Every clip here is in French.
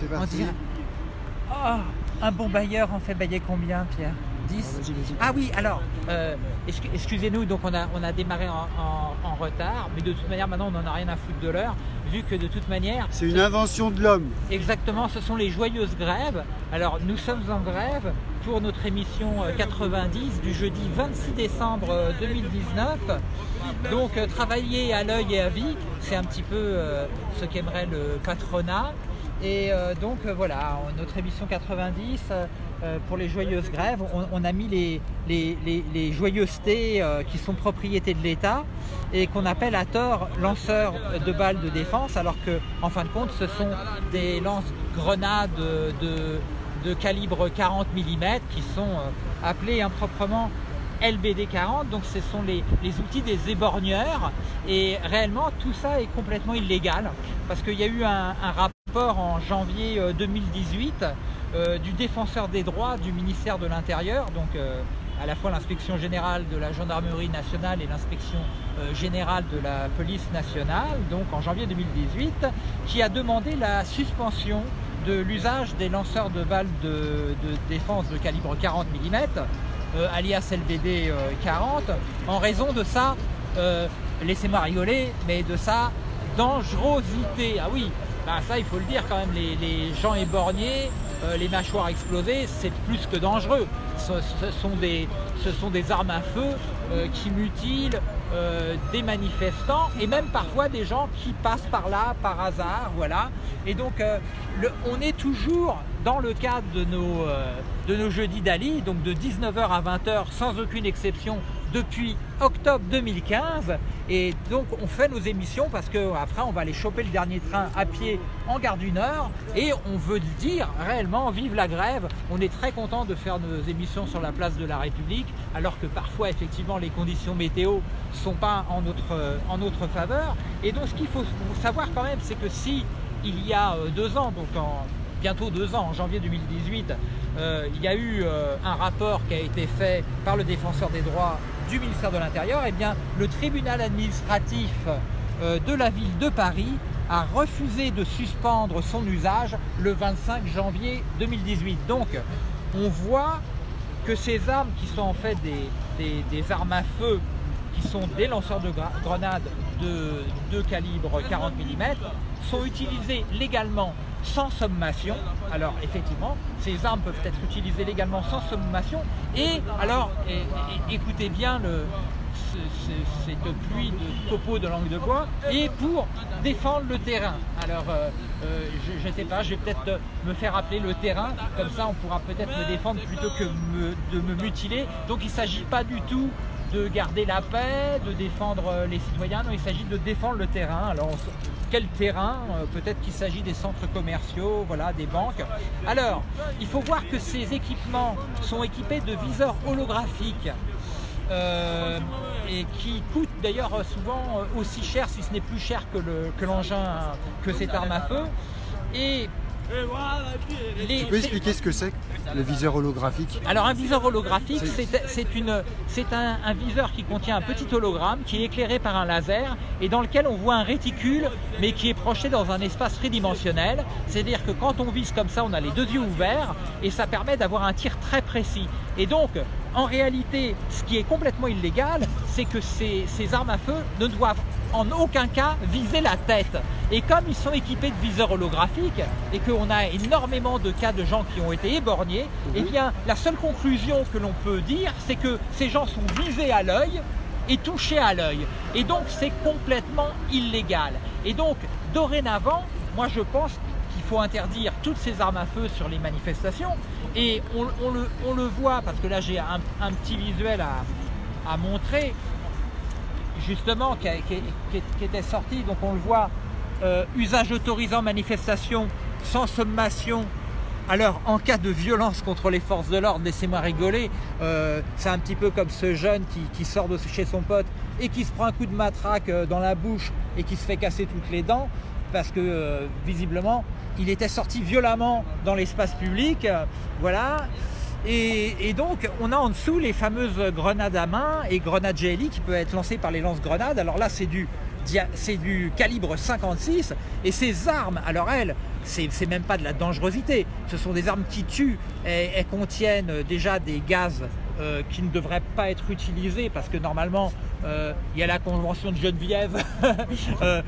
C'est On parti. dirait- Oh, un bon bailleur en fait bailler combien, Pierre? 10 Ah. Ah oui, alors, euh, excu- excusez-nous, donc on a, on a démarré en, en- en retard, mais de toute manière, maintenant, on n'en a rien à foutre de l'heure, vu que de toute manière, C'est une invention de l'homme. exactement, ce sont les joyeuses grèves. Alors, nous sommes en grève pour notre émission euh, 90 du jeudi 26 décembre euh, 2019. Donc, euh, travailler à l'œil et à vie, c'est un petit peu euh, ce qu'aimerait le patronat. Et euh, donc euh, voilà, notre émission 90 euh, pour les joyeuses grèves, on, on a mis les, les, les- les joyeusetés qui sont propriété de l'État et qu'on appelle à tort lanceurs de balles de défense, alors que en fin de compte, ce sont des lance-grenades de, de calibre 40 mm qui sont appelés improprement LBD 40, donc ce sont les, les outils des éborgneurs. Et réellement tout ça est complètement illégal parce qu'il y a eu un, un rapport en janvier euh, 2018 euh, du défenseur des droits du ministère de l'Intérieur, donc euh, à la fois l'inspection générale de la gendarmerie nationale et l'inspection euh, générale de la police nationale, donc en janvier 2018, qui a demandé la suspension de l'usage des lanceurs de balles de, de défense de calibre 40 mm, euh, alias LBD euh, 40, en raison de sa, euh, laissez-moi rigoler, mais de sa dangerosité. Ah oui, bah ça il faut le dire quand même, les, gens éborgnés, euh, les mâchoires explosées, c'est plus que dangereux. Ce, sont, des, armes à feu euh, qui mutilent euh, des manifestants et même parfois des gens qui passent par là par hasard, voilà. Et donc on est toujours dans le cadre de nos, de nos jeudis d'Ali, donc de 19h à 20h sans aucune exception depuis octobre 2015 et donc on fait nos émissions parce que après on va aller choper le dernier train à pied en gare du Nord. Et on veut dire réellement vive la grève. On est très content de faire nos émissions sur la place de la République alors que parfois effectivement les conditions météo sont pas en notre, euh, en notre faveur. Et donc ce qu'il faut savoir quand même c'est que si il y a euh, deux ans donc en bientôt deux ans, en janvier 2018, euh, il y a eu un rapport qui a été fait par le défenseur des droits du ministère de l'Intérieur, et bien le tribunal administratif euh, de la ville de Paris a refusé de suspendre son usage le 25 janvier 2018. Donc on voit que ces armes qui sont en fait des, armes à feu, qui sont des lanceurs de grenades de, de calibre 40 mm, sont utilisées légalement sans sommation. Alors effectivement, ces armes peuvent être utilisées légalement sans sommation. Et alors, écoutez bien cette pluie de copeaux de langue de bois, et pour défendre le terrain. Alors, euh, euh, je ne sais pas, je vais peut-être me faire appeler le terrain, comme ça on pourra peut-être me défendre plutôt que de me mutiler. Donc il ne s'agit pas du tout de garder la paix, de défendre euh, les citoyens, non, il s'agit de défendre le terrain. Alors, quel terrain Euh, Peut-être qu'il s'agit des centres commerciaux, voilà, des banques. Alors, il faut voir que ces équipements sont équipés de viseurs holographiques euh, et qui coûtent d'ailleurs souvent aussi cher, si ce n'est plus cher que le- que l'engin, que cette arme à feu. Les- Tu peux expliquer ce que c'est le viseur holographique alors un viseur holographique, C'est- un viseur qui contient un petit hologramme qui est éclairé par un laser et dans lequel on voit un réticule mais qui est projeté dans un espace tridimensionnel. C'est-à-dire que quand on vise comme ça, on a les deux yeux ouverts et ça permet d'avoir un tir très précis. Et donc, en réalité, ce qui est complètement illégal, c'est que ces, ces armes à feu ne doivent en aucun cas viser la tête. Et comme ils sont équipés de viseurs holographiques et qu'on a énormément de cas de gens qui ont été éborgnés, eh bien la seule conclusion que l'on peut dire, c'est que ces gens sont visés à l'œil et touchés à l'œil. Et donc c'est complètement illégal. Et donc dorénavant, moi je pense qu'il faut interdire toutes ces armes à feu sur les manifestations. Et on, on le, on le voit, parce que là j'ai un, un petit visuel à, à montrer justement qui, était sorti, donc on le voit, euh, usage autorisant manifestation sans sommation. Alors en cas de violence contre les forces de l'ordre, laissez-moi rigoler, euh, c'est un petit peu comme ce jeune qui, sort de chez son pote et qui se prend un coup de matraque euh, dans la bouche et qui se fait casser toutes les dents parce que visiblement il était sorti violemment dans l'espace public, voilà. Et, donc, on a en dessous les fameuses grenades à main et grenades GLI qui peuvent être lancées par les lance-grenades. Alors là, c'est du du calibre 56 et ces armes, alors elles, c'est même pas de la dangerosité, ce sont des armes qui tuent, et, elles contiennent déjà des gaz euh, qui ne devraient pas être utilisés parce que normalement euh, il y a la convention de Geneviève, euh,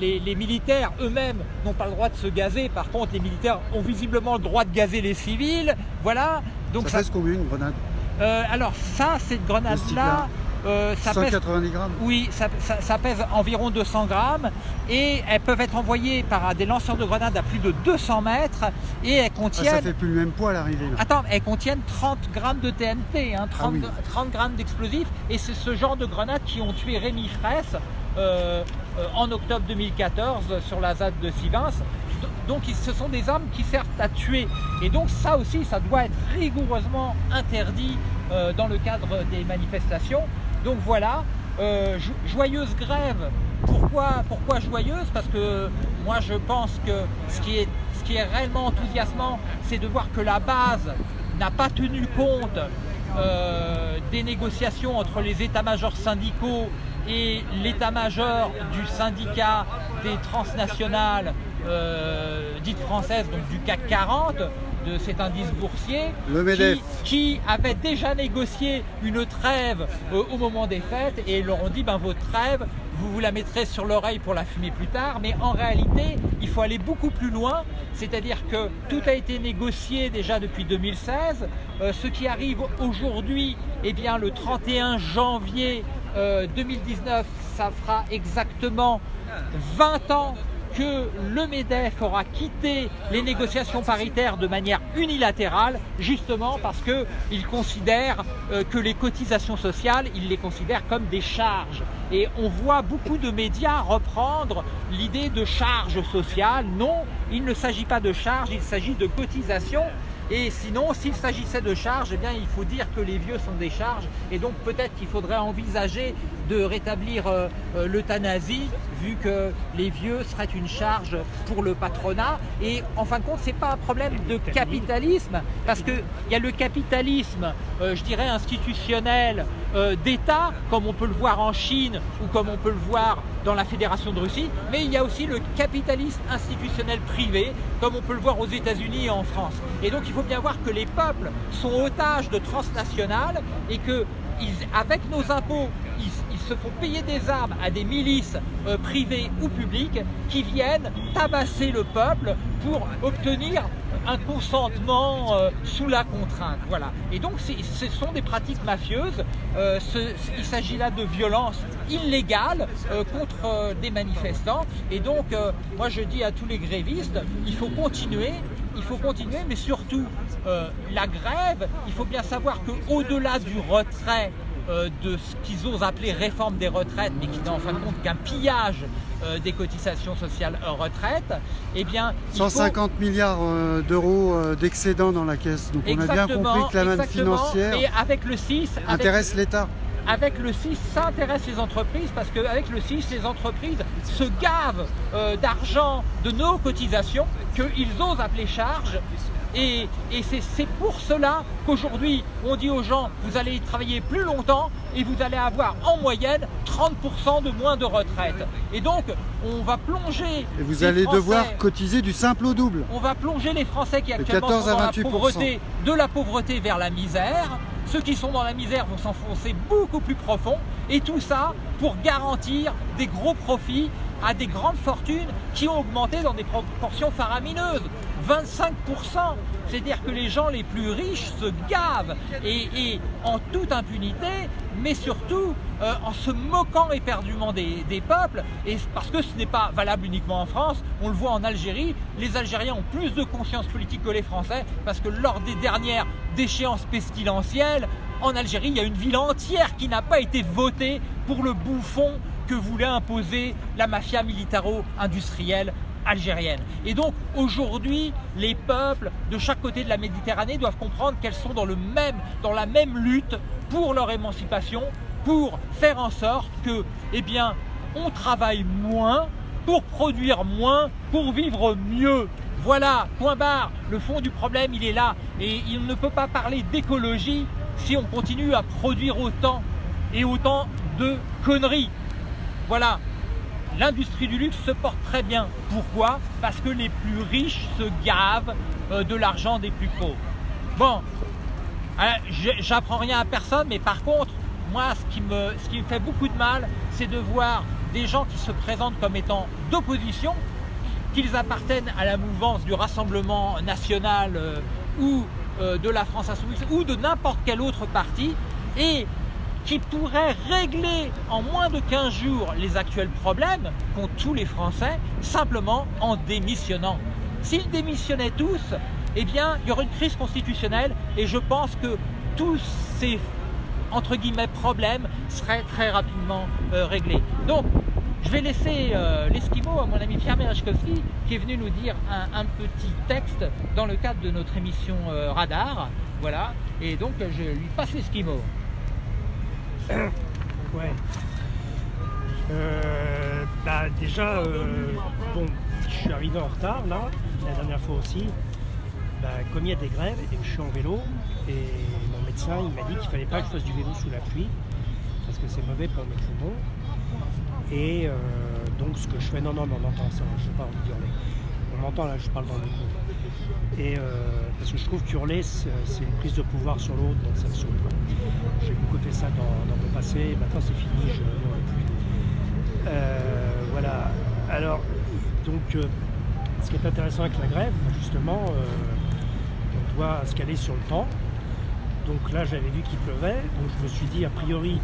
les, les, militaires eux-mêmes n'ont pas le droit de se gazer, par contre les militaires ont visiblement le droit de gazer les civils, voilà. Donc ça, ça... pèse combien une grenade. Alors ça, cette grenade-là, euh, ça 190 grammes Oui, ça, pèse environ 200 grammes et elles peuvent être envoyées par des lanceurs de grenades à plus de 200 mètres et elles contiennent... Ah, ça fait plus le même poids à l'arrivée. Attends, elles contiennent 30 grammes de TNT, 30, 30 grammes d'explosifs et c'est ce genre de grenades qui ont tué Rémi Fraisse euh, euh, en octobre 2014 sur la ZAD de Sivins. Donc ce sont des armes qui servent à tuer. Et donc ça aussi, ça doit être rigoureusement interdit dans le cadre des manifestations. Donc voilà, euh, joyeuse grève. Pourquoi, joyeuse? Parce que moi je pense que ce qui est, ce qui est réellement enthousiasmant, c'est de voir que la base n'a pas tenu compte euh, des négociations entre les états-majors syndicaux et l'état-major du syndicat des transnationales euh, dites françaises, donc du CAC 40, de cet indice boursier qui, avait déjà négocié une trêve euh, au moment des fêtes et ils leur ont dit ben, votre trêve vous vous la mettrez sur l'oreille pour la fumer plus tard. Mais en réalité il faut aller beaucoup plus loin. C'est-à-dire que tout a été négocié déjà depuis 2016 euh, ce qui arrive aujourd'hui eh bien le 31 janvier 2019 euh, ça fera exactement 20 ans que le MEDEF aura quitté les négociations paritaires de manière unilatérale, justement parce qu'il considère euh, que les cotisations sociales, il les considère comme des charges. Et on voit beaucoup de médias reprendre l'idée de charges sociales. Non, il ne s'agit pas de charges, il s'agit de cotisations et sinon, s'il s'agissait de charges, eh bien, il faut dire que les vieux sont des charges. Et donc, peut-être qu'il faudrait envisager de rétablir euh, euh, l'euthanasie, vu que les vieux seraient une charge pour le patronat. Et en fin de compte, ce n'est pas un problème de capitalisme, parce qu'il y a le capitalisme, euh, je dirais, institutionnel d'État, comme on peut le voir en Chine ou comme on peut le voir dans la Fédération de Russie, mais il y a aussi le capitalisme institutionnel privé, comme on peut le voir aux États-Unis et en France. Et donc il faut bien voir que les peuples sont otages de transnationales et que avec nos impôts, ils, se font payer des armes à des milices euh, privées ou publiques qui viennent tabasser le peuple pour obtenir un consentement euh, sous la contrainte. Voilà. Et donc ce sont des pratiques mafieuses. Euh, il s'agit là de violences illégales contre des manifestants. Et donc moi je dis à tous les grévistes, il faut continuer il faut continuer, mais surtout la grève, il faut bien savoir qu'au-delà du retrait de ce qu'ils osent appeler réforme des retraites, mais qui n'est en fin de compte qu'un pillage euh, des cotisations sociales retraite, eh bien... 150 milliards d'euros d'excédent dans la caisse, donc on a bien compris que la manne financière et avec le 6, intéresse l'État avec le 6, ça intéresse les entreprises parce qu'avec le 6, les entreprises se gavent euh, d'argent de nos cotisations qu'ils osent appeler charges. Et, c'est pour cela qu'aujourd'hui, on dit aux gens, vous allez travailler plus longtemps et vous allez avoir en moyenne 30% de moins de retraite. Et donc, on va plonger... Et vous allez devoir cotiser du simple au double. On va plonger les Français qui actuellement sont dans la pauvreté, de la pauvreté vers la misère ceux qui sont dans la misère vont s'enfoncer beaucoup plus profond. Et tout ça pour garantir des gros profits à des grandes fortunes qui ont augmenté dans des proportions faramineuses. 25%, c'est-à-dire que les gens les plus riches se gavent. Et, en toute impunité, mais surtout euh, en se moquant éperdument des, des, peuples, et parce que ce n'est pas valable uniquement en France, on le voit en Algérie, les Algériens ont plus de conscience politique que les Français, parce que lors des dernières déchéances pestilentielles, en Algérie, il y a une ville entière qui n'a pas été votée pour le bouffon que voulait imposer la mafia militaro-industrielle algérienne. Et donc aujourd'hui, les peuples de chaque côté de la Méditerranée doivent comprendre qu'elles sont dans, le même, dans la même lutte pour leur émancipation, pour faire en sorte que, eh bien, on travaille moins pour produire moins, pour vivre mieux. Voilà, point barre, le fond du problème, il est là. Et il ne peut pas parler d'écologie si on continue à produire autant et autant de conneries. Voilà, l'industrie du luxe se porte très bien. Pourquoi? Parce que les plus riches se gavent euh, de l'argent des plus pauvres. Bon, euh, j'apprends rien à personne, mais par contre, moi, ce qui me, ce qui me fait beaucoup de mal, c'est de voir des gens qui se présentent comme étant d'opposition, qu'ils appartiennent à la mouvance du Rassemblement national euh, ou de la France Insoumise ou de n'importe quel autre parti, et qui pourrait régler en moins de 15 jours les actuels problèmes qu'ont tous les Français simplement en démissionnant. S'ils démissionnaient tous, eh bien, il y aurait une crise constitutionnelle et je pense que tous ces entre guillemets problèmes seraient très rapidement euh, réglés. Donc, je vais laisser euh, l'esquimau à mon ami Pierre Merechkowski qui est venu nous dire un, petit texte dans le cadre de notre émission euh, Radar. Voilà, et donc je lui passe l'esquimau. Ouais. Euh, bah déjà, euh, bon, je suis arrivé en retard là, la dernière fois aussi. Bah, comme il y a des grèves et je suis en vélo, et mon médecin il m'a dit qu'il fallait pas que je fasse du vélo sous la pluie, parce que c'est mauvais pour mes poumons. Et euh, donc ce que je fais, non, non, mais on entend ça, je ne sais pas en hurler. On m'entend là, je parle dans le micro. Et parce que je trouve qu'hurler, c'est une prise de pouvoir sur l'autre, donc ça me saoule. J'ai beaucoup fait ça dans, mon passé, maintenant c'est fini, je n'aurai plus. Euh, voilà. Alors, donc, euh, ce qui est intéressant avec la grève, justement, euh, on doit se caler sur le temps. Donc là, j'avais vu qu'il pleuvait, donc je me suis dit, a priori,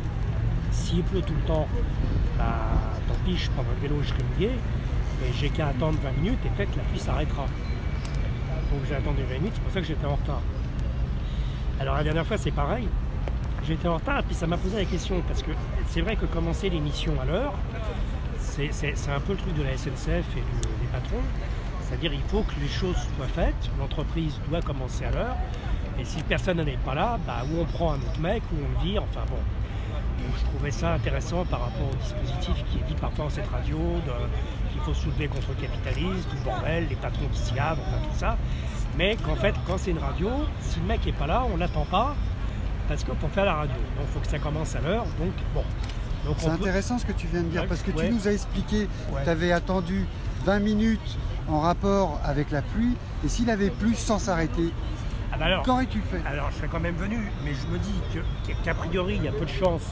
s'il pleut tout le temps, bah, tant pis, je prends le vélo, je serai mouillé, et j'ai qu'à attendre 20 minutes et peut-être la pluie s'arrêtera. Donc j'ai attendu 20 minutes, c'est pour ça que j'étais en retard. Alors la dernière fois, c'est pareil j'étais en retard, et puis ça m'a posé la question, parce que c'est vrai que commencer l'émission à l'heure, c'est un peu le truc de la SNCF et des patrons, c'est-à-dire il faut que les choses soient faites, l'entreprise doit commencer à l'heure, et si personne n'est pas là, bah, ou on prend un autre mec, ou on le vire, enfin bon. Donc, je trouvais ça intéressant par rapport au dispositif qui est dit parfois dans cette radio, qu'il faut soulever contre le capitalisme, tout le bordel, les patrons qui s'y enfin tout ça. Mais qu'en fait, quand c'est une radio, si le mec n'est pas là, on l'attend pas, parce que pour faire la radio. Donc il faut que ça commence à l'heure. Donc bon. C'est intéressant ce que tu viens de dire parce que tu nous as expliqué que tu avais attendu 20 minutes en rapport avec la pluie et s'il avait plu sans s'arrêter, bah qu'aurais-tu fait Alors je serais quand même venu, mais je me dis qu'a priori il y a peu de chance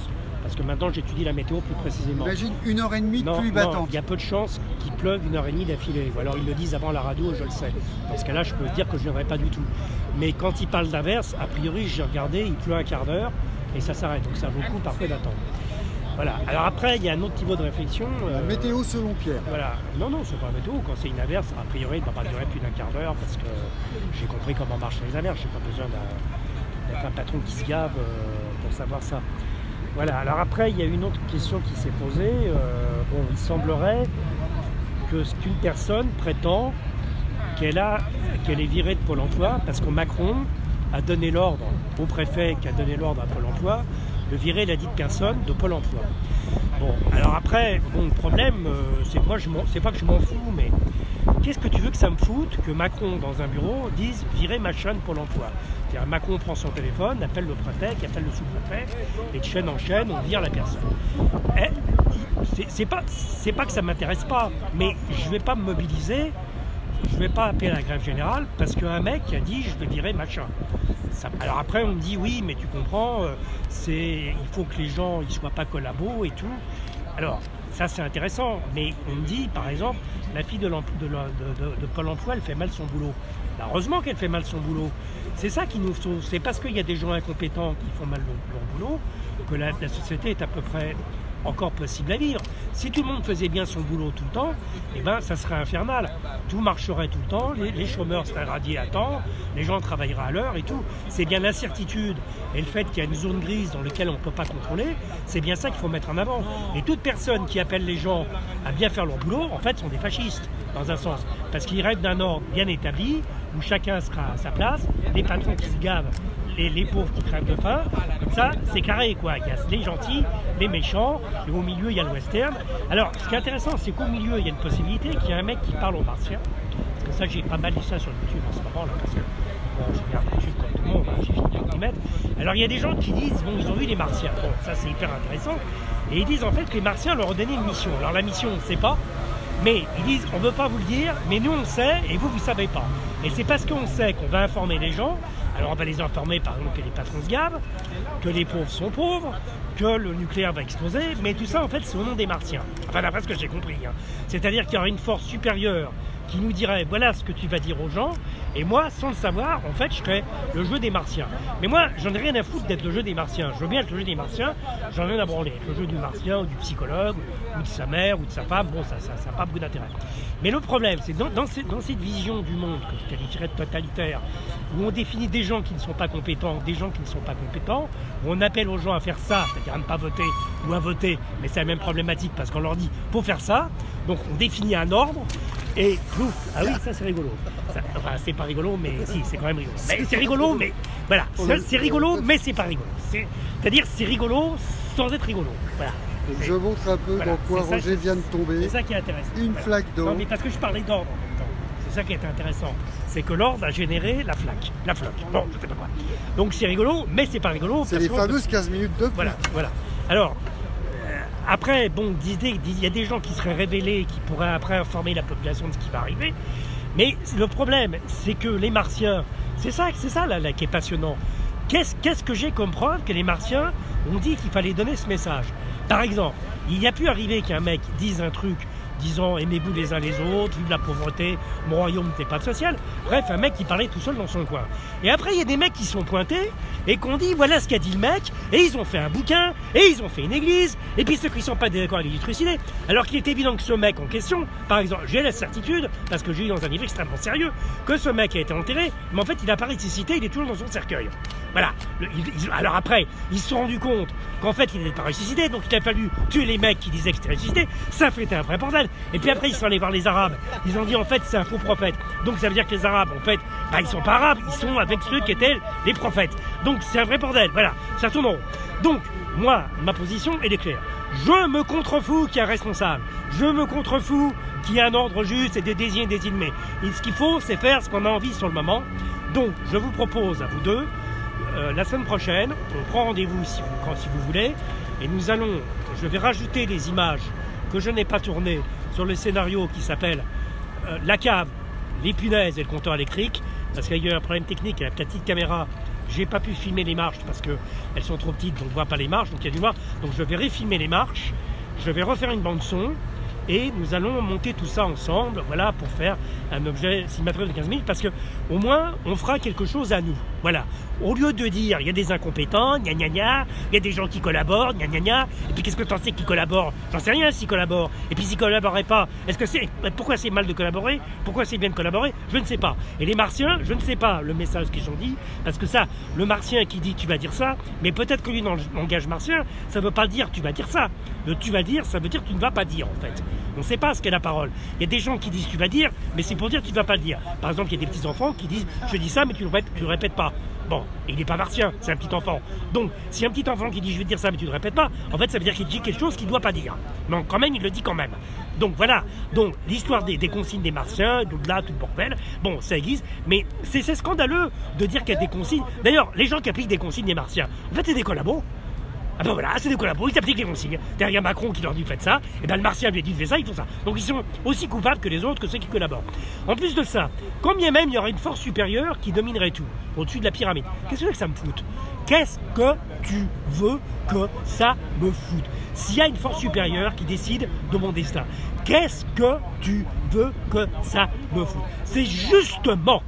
parce que maintenant j'étudie la météo plus précisément. Imagine une heure et demie de pluie battante. Il y a peu de chances qu'il pleuve une heure et demie d'affilée. Ou alors ils le disent avant la radio, je le sais. Dans ce cas-là, je peux dire que je ne viendrai pas du tout. Mais quand ils parlent d'inverse, a priori, j'ai regardé, il pleut un quart d'heure et ça s'arrête. Donc ça vaut le coup parfois d'attendre. Voilà. Alors après, il y a un autre niveau de réflexion. La euh, météo selon Pierre. Voilà. Non, non, c'est pas la météo. Quand c'est une averse, a priori, il ne va pas durer plus d'un quart d'heure parce que j'ai compris comment marchent les averses. J'ai pas besoin d'être un patron qui se gave euh, pour savoir ça. Voilà, alors après, il y a une autre question qui s'est posée. Euh, bon, il semblerait que ce qu'une personne prétend qu'elle a, qu'elle est virée de Pôle emploi parce que Macron a donné l'ordre au préfet qui a donné l'ordre à Pôle emploi de virer la dite personne de Pôle emploi. Bon, alors après, bon, le problème, euh, c'est moi, c'est pas que je m'en fous, mais qu'est-ce que tu veux que ça me foute que Macron, dans un bureau, dise virer machin de Pôle emploi Macron prend son téléphone, appelle le préfet, appelle le sous-préfet, et de chaîne en chaîne, on vire la personne. Eh, c'est pas, pas que ça m'intéresse pas, mais je vais pas me mobiliser, je vais pas appeler la grève générale parce qu'un mec a dit je vais virer machin. Alors après on me dit oui mais tu comprends, euh, c'est il faut que les gens ils soient pas collabos et tout. Alors ça c'est intéressant, mais on me dit par exemple la fille de, de, de, Pôle emploi elle fait mal son boulot. Bah, heureusement qu'elle fait mal son boulot. C'est ça qui nous sauve. C'est parce qu'il y a des gens incompétents qui font mal leur, boulot que la, société est à peu près encore possible à vivre. Si tout le monde faisait bien son boulot tout le temps, eh ben, ça serait infernal. Tout marcherait tout le temps, les, chômeurs seraient radiés à temps, les gens travailleraient à l'heure et tout. C'est bien l'incertitude et le fait qu'il y a une zone grise dans laquelle on ne peut pas contrôler, c'est bien ça qu'il faut mettre en avant. Et toute personne qui appelle les gens à bien faire leur boulot, en fait, sont des fascistes, dans un sens. Parce qu'ils rêvent d'un ordre bien établi, où chacun sera à sa place, les patrons qui se gavent, les, pauvres qui crèvent de faim. Ça, c'est carré quoi. Il y a les gentils, les méchants, et au milieu il y a le western. Alors, ce qui est intéressant, c'est qu'au milieu il y a une possibilité qu'il y ait un mec qui parle aux martiens. Parce que ça, j'ai pas mal dit ça sur YouTube en ce moment là, parce que bon, je regarde YouTube comme tout le monde, hein, j'ai fini par mettre. Alors il y a des gens qui disent, bon, ils ont vu les martiens. Bon, ça c'est hyper intéressant. Et ils disent en fait que les martiens leur ont donné une mission. Alors la mission, on ne sait pas. Mais ils disent, on ne veut pas vous le dire, mais nous on sait et vous, vous ne savez pas. Et c'est parce qu'on sait qu'on va informer les gens. Alors on va les informer par exemple que les patrons se gavent, que les pauvres sont pauvres, que le nucléaire va exploser, mais tout ça en fait c'est au nom des martiens. Enfin d'après ce que j'ai compris. Hein. C'est-à-dire qu'il y aura une force supérieure qui nous dirait voilà ce que tu vas dire aux gens, et moi, sans le savoir, en fait, je serais le jeu des martiens. Mais moi, j'en ai rien à foutre d'être le jeu des martiens. Je veux bien être le jeu des martiens, j'en ai rien à branler. Le jeu du martien, ou du psychologue, ou de sa mère, ou de sa femme, bon, ça n'a ça, pas beaucoup d'intérêt. Mais le problème, c'est dans, dans, dans, cette vision du monde que je qualifierais de totalitaire, où on définit des gens qui ne sont pas compétents, des gens qui ne sont pas compétents, où on appelle aux gens à faire ça, c'est-à-dire à ne pas voter ou à voter, mais c'est la même problématique parce qu'on leur dit faut faire ça, donc on définit un ordre, et plouf, ah oui, ça c'est rigolo. enfin, c'est pas rigolo, mais si, c'est quand même rigolo. C'est rigolo, mais voilà, c'est rigolo, mais c'est pas rigolo. C'est-à-dire, c'est rigolo sans être rigolo. Voilà. je montre un peu dans quoi Roger vient de tomber. C'est ça qui est intéressant. Une flaque d'eau. Non, mais parce que je parlais d'ordre en même temps. C'est ça qui est intéressant. C'est que l'ordre a généré la flaque. La flotte. Bon, je sais pas quoi. Donc c'est rigolo, mais c'est pas rigolo. C'est les fameuses 15 minutes de Voilà, voilà. Alors, après, bon, il y a des gens qui seraient révélés, qui pourraient après informer la population de ce qui va arriver. Mais le problème, c'est que les Martiens, c'est ça, c'est ça là, qui est passionnant. Qu'est-ce que j'ai comme preuve que les Martiens ont dit qu'il fallait donner ce message? Par exemple, il y a pu arriver qu'un mec dise un truc disant aimez-vous les uns les autres, vive la pauvreté, mon royaume n'est pas social. Bref, un mec qui parlait tout seul dans son coin. Et après, il y a des mecs qui sont pointés et qu'on dit voilà ce qu'a dit le mec, et ils ont fait un bouquin, et ils ont fait une église, et puis ceux qui ne sont pas d'accord avec les alors qu'il est évident que ce mec en question, par exemple, j'ai la certitude, parce que j'ai eu dans un livre extrêmement sérieux, que ce mec a été enterré, mais en fait il n'a pas ressuscité, il est toujours dans son cercueil. Voilà. alors après, ils se sont rendus compte qu'en fait, il n'était pas ressuscité, donc il a fallu tuer les mecs qui disaient que c'était ressuscité. Ça fait un vrai bordel. Et puis après, ils sont allés voir les Arabes. Ils ont dit, en fait, c'est un faux prophète. Donc ça veut dire que les Arabes, en fait, bah, ils sont pas Arabes, ils sont avec ceux qui étaient les prophètes. Donc c'est un vrai bordel. Voilà. Ça tourne en rond. Donc, moi, ma position, elle est claire. Je me contrefous qu'il y a un responsable. Je me contrefous qu'il y un ordre juste et des désignés désignés. Et ce qu'il faut, c'est faire ce qu'on a envie sur le moment. Donc, je vous propose à vous deux euh, la semaine prochaine, on prend rendez-vous si vous, si vous voulez, et nous allons, je vais rajouter des images que je n'ai pas tournées sur le scénario qui s'appelle euh, La cave, les punaises et le compteur électrique, parce qu'il y a eu un problème technique avec la petite caméra. J'ai pas pu filmer les marches parce qu'elles sont trop petites, donc on ne voit pas les marches, donc il y a du voir. Donc je vais refilmer les marches, je vais refaire une bande son, et nous allons monter tout ça ensemble, voilà, pour faire un objet cinématographique de 15 minutes, parce que au moins on fera quelque chose à nous. Voilà. Au lieu de dire il y a des incompétents, gna il y a des gens qui collaborent, gna et puis qu'est-ce que tu en sais qui collaborent? J'en sais rien s'ils collaborent. Et puis s'ils collaboraient pas, est-ce que c'est pourquoi c'est mal de collaborer? Pourquoi c'est bien de collaborer? Je ne sais pas. Et les martiens, je ne sais pas le message qu'ils ont dit, parce que ça, le martien qui dit tu vas dire ça, mais peut-être que lui dans le langage martien, ça ne veut pas dire tu vas dire ça. Le tu vas dire, ça veut dire tu ne vas pas dire en fait. On ne sait pas ce qu'est la parole. Il y a des gens qui disent tu vas dire, mais c'est pour dire tu ne vas pas le dire. Par exemple, il y a des petits enfants qui disent je dis ça, mais tu ne le, le répètes pas. Bon, il n'est pas martien, c'est un petit enfant. Donc, si un petit enfant qui dit je vais dire ça, mais tu ne le répètes pas, en fait, ça veut dire qu'il dit quelque chose qu'il ne doit pas dire. Donc, quand même, il le dit quand même. Donc, voilà. Donc, l'histoire des, consignes des martiens, d'au-delà, tout le bordel, bon, ça existe, mais c'est scandaleux de dire qu'il y a des consignes. D'ailleurs, les gens qui appliquent des consignes des martiens, en fait, c'est des collabos. Ah ben voilà, c'est des collabos, ils appliquent les consignes. Derrière Macron qui leur dit faites ça, et ben le martien lui dit faites ça, ils font ça. Donc ils sont aussi coupables que les autres, que ceux qui collaborent. En plus de ça, combien même il y aurait une force supérieure qui dominerait tout, au-dessus de la pyramide, qu'est-ce que ça me fout? Qu'est-ce que tu veux que ça me foute? S'il y a une force supérieure qui décide de mon destin, qu'est-ce que tu veux que ça me foute? C'est justement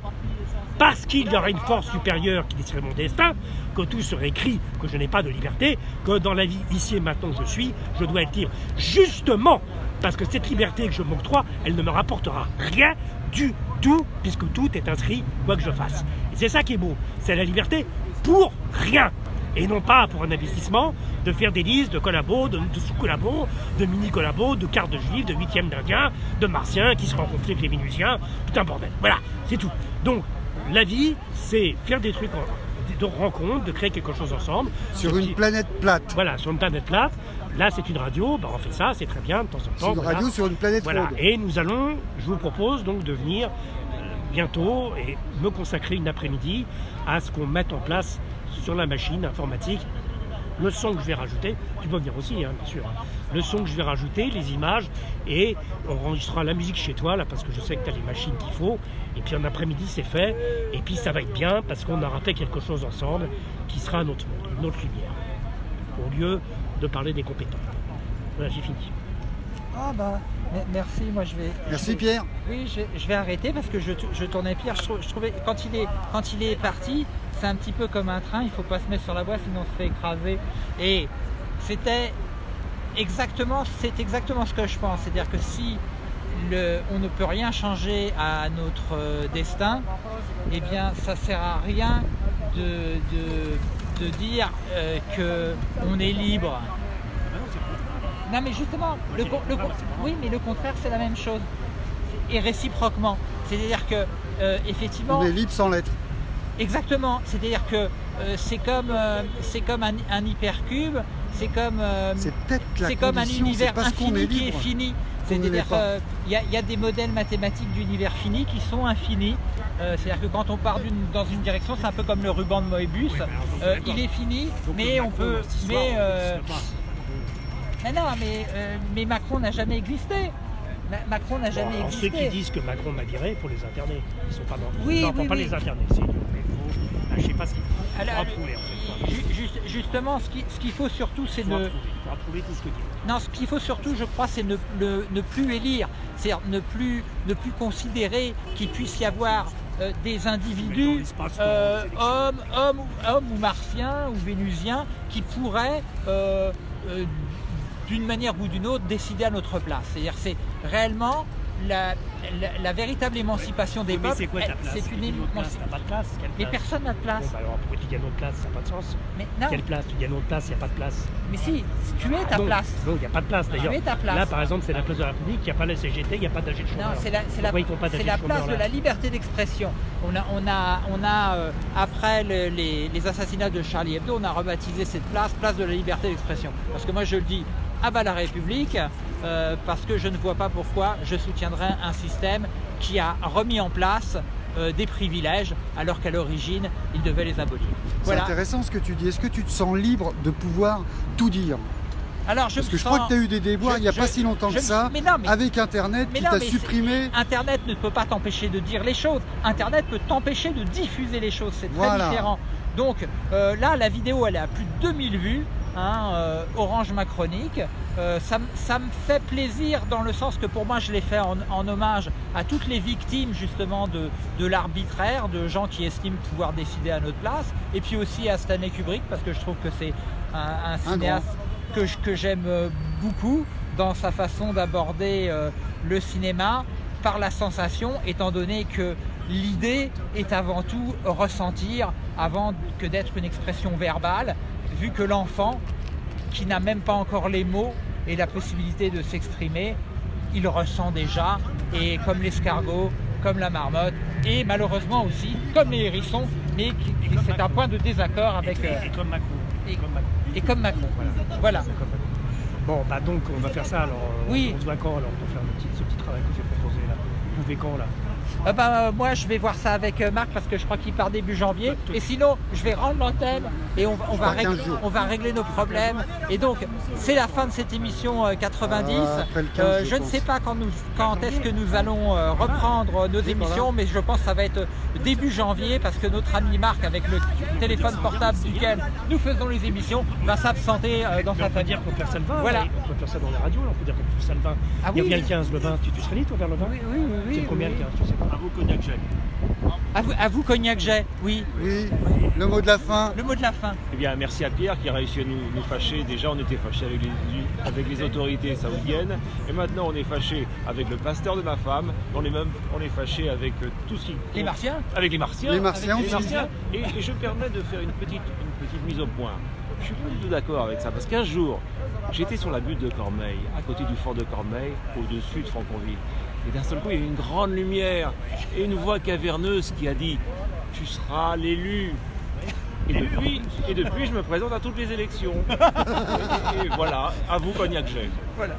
parce qu'il y aurait une force supérieure qui déciderait mon destin, que tout serait écrit, que je n'ai pas de liberté, que dans la vie ici et maintenant où je suis, je dois être libre. Justement, parce que cette liberté que je m'octroie, elle ne me rapportera rien du tout, puisque tout est inscrit, quoi que je fasse. Et c'est ça qui est beau, c'est la liberté pour rien. Et non pas pour un investissement, de faire des listes de collabos, de, sous-collabos, de mini-collabos, de cartes de juifs, de huitièmes d'indiens, de martiens qui se rencontrent avec les Vénusiens, tout un bordel. Voilà, c'est tout. Donc, la vie, c'est faire des trucs de rencontres, de créer quelque chose ensemble. Sur une planète plate. Voilà, sur une planète plate. Là, c'est une radio, bah, on fait ça, c'est très bien de temps en temps. C'est une radio sur une planète voilà. Et nous allons, je vous propose donc de venir bientôt et me consacrer une après-midi à ce qu'on mette en place sur la machine informatique le son que je vais rajouter, tu peux venir aussi, hein, bien sûr. Le son que je vais rajouter, les images, et on enregistrera la musique chez toi, là, parce que je sais que tu as les machines qu'il faut. Et puis en après-midi, c'est fait. Et puis ça va être bien, parce qu'on aura fait quelque chose ensemble qui sera un autre monde, une autre lumière. Au lieu de parler des compétents. Voilà, j'ai fini. Ah bah, merci, moi je vais... Merci Pierre. Oui, je, vais arrêter parce que je, tournais Pierre, je, trouvais, quand il, est, quand il est parti, c'est un petit peu comme un train, il ne faut pas se mettre sur la voie sinon on se fait écraser. Et c'était exactement, c'est exactement ce que je pense, c'est-à-dire que si le, on ne peut rien changer à notre euh, destin, eh bien ça sert à rien de, de, dire euh, qu'on est libre. Non mais justement, le, oui mais le contraire c'est la même chose. Et réciproquement. C'est-à-dire que euh, effectivement. On est libre sans l'être. Exactement. C'est-à-dire que euh, c'est comme, euh, c'est comme un, hypercube, c'est comme, c'est comme un univers infini qui est fini. C'est-à-dire qu'il y, y, a des modèles mathématiques d'univers fini qui sont infinis. C'est-à-dire que quand on part dans une direction, c'est un peu comme le ruban de Moebius. il est fini, mais on peut. Mais, mais non, mais, euh, mais Macron n'a jamais existé. Macron n'a jamais existé. Ceux qui disent que Macron m'a viré, pour les interner. Ils sont pas dans. Oui, non, oui, pas les interner. C'est ah, je sais pas ce qu'il faut. Justement, ce qu'il faut surtout, c'est ne. Trouver, tout ce que non, ce qu'il faut surtout, je crois, c'est ne, ne, plus élire, c'est-à-dire ne plus, ne plus considérer qu'il puisse y avoir euh, des individus, euh, hommes, hommes, hommes, ou martiens ou vénusiens, qui pourraient euh, d'une manière ou d'une autre, décider à notre place. C'est-à-dire c'est réellement la, véritable émancipation des peuples. c'est quoi ta place C'est une émancipation. pas de place Mais personne n'a de place. Bon, bah alors pourquoi tu gagnes notre place? Ça n'a pas de sens. Mais non. Quelle place? Tu gagnes notre place, il n'y a pas de place. Mais si, tu es ta place. Non, il n'y a pas de place d'ailleurs. Tu es ta place. Là par exemple, c'est la place de la République, il n'y a pas la CGT, il n'y a pas d'AG de chômeur. Non, c'est la, la, place de la liberté d'expression. On a, on a, on a euh, après les, les assassinats de Charlie Hebdo, on a rebaptisé cette place place de la liberté d'expression. Parce que moi je le dis, à bas la République euh, parce que je ne vois pas pourquoi je soutiendrais un système qui a remis en place euh, des privilèges alors qu'à l'origine il devait les abolir. C'est intéressant ce que tu dis. Est-ce que tu te sens libre de pouvoir tout dire alors, je Parce que je crois que tu as eu des déboires il n'y a pas si longtemps que ça, avec Internet qui t'a supprimé. Internet ne peut pas t'empêcher de dire les choses. Internet peut t'empêcher de diffuser les choses. C'est très différent. Donc euh, là, la vidéo, elle est à plus de 2000 vues. Hein, euh, Orange Macronique. Euh, ça, me fait plaisir dans le sens que pour moi je l'ai fait en, hommage à toutes les victimes justement de, l'arbitraire, de gens qui estiment pouvoir décider à notre place, et puis aussi à Stanley Kubrick parce que je trouve que c'est un, cinéaste que, que j'aime beaucoup dans sa façon d'aborder euh, le cinéma par la sensation, étant donné que l'idée est avant tout ressentir avant que d'être une expression verbale vu que l'enfant, qui n'a même pas encore les mots et la possibilité de s'exprimer, il ressent déjà, et comme l'escargot, comme la marmotte, et malheureusement aussi comme les hérissons, mais c'est un point de désaccord avec... Et, euh, comme Macron. Et, comme Macron, voilà. Bon, bah donc on va faire ça alors. Oui. On se voit quand alors pour faire ce petit travail que j'ai proposé là Vous pouvez quand là? Euh, bah, moi, je vais voir ça avec euh, Marc parce que je crois qu'il part début janvier. Et sinon, je vais rendre l'antenne et on, va régler, on va régler nos problèmes. Et donc, c'est la fin de cette émission 90. Euh, je ne sais pas quand, quand est-ce que nous allons reprendre nos émissions, mais je pense que ça va être début janvier parce que notre ami Marc, avec le téléphone portable duquel nous faisons les émissions, va s'absenter dans sa famille. On peut faire ça le 20, voilà. on peut faire ça dans la radio, on peut dire qu'on peut faire ça le 20. Ah, Il y a le 15, le 20, tu, serais libre vers le 20 Oui, oui, oui. C'est combien le 15 sais pas. À vous, Cognac Jet. À vous, Cognac Jet, oui. Oui, le mot de la fin. Le mot de la fin. Eh bien, merci à Pierre qui a réussi à nous, nous fâcher. Déjà, on était fâchés avec les, avec les autorités saoudiennes. Et maintenant, on est fâchés avec le pasteur de ma femme. On est même on est fâchés avec euh, tout ce qui. Les Martiens Avec les Martiens. Les Martiens, les Martiens. Et, je permets de faire une petite, une petite mise au point. Je suis pas du tout d'accord avec ça. Parce qu'un jour, j'étais sur la butte de Cormeil, à côté du fort de Cormeil, au-dessus de Franconville. Et d'un seul coup, il y a une grande lumière et une voix caverneuse qui a dit Tu seras l'élu. Et depuis, je me présente à toutes les élections. Et, voilà, à vous, Cognac Voilà.